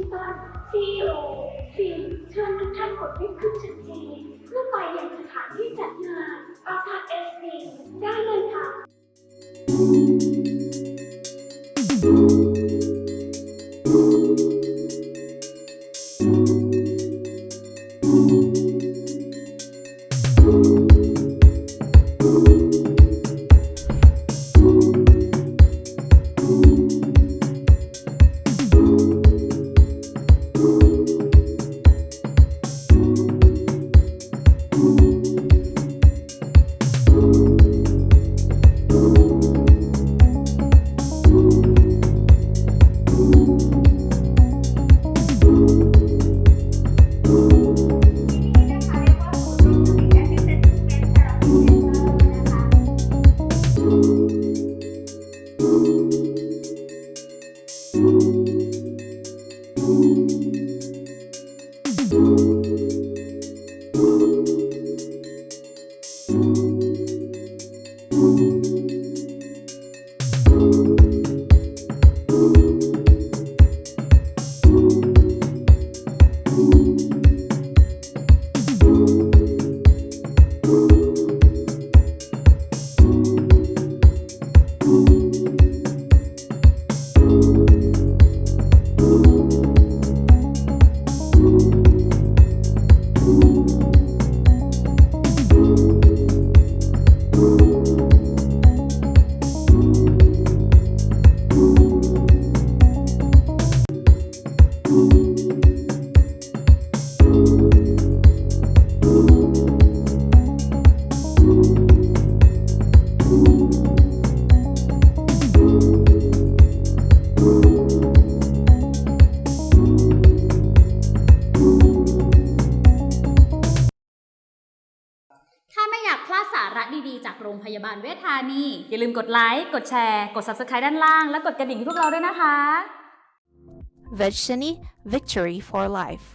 ดิจิตอล CEO ฟิล์มเชิญทุกท่านกดลิฟต์ขึ้นชั้นจีเพื่อไปยังสถานที่จัดงานอาคาเอสดีได้เลย ค่ ดีๆ จากโรงพยาบาลเวชธานี อย่าลืมกดไลค์ กดแชร์ กด Subscribe ด้านล่าง และกดกระดิ่งให้พวกเราด้วยนะคะ Vegshani Victory for Life.